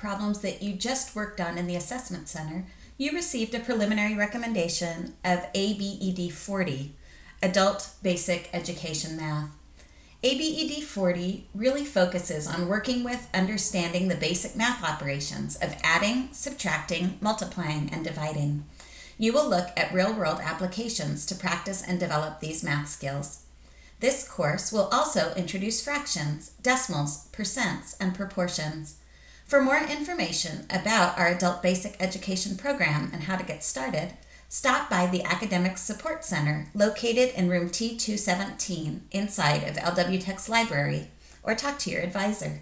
problems that you just worked on in the Assessment Center, you received a preliminary recommendation of ABED 40, Adult Basic Education Math. ABED 40 really focuses on working with understanding the basic math operations of adding, subtracting, multiplying, and dividing. You will look at real world applications to practice and develop these math skills. This course will also introduce fractions, decimals, percents, and proportions. For more information about our Adult Basic Education program and how to get started, stop by the Academic Support Center located in room T217 inside of LW Tech's library or talk to your advisor.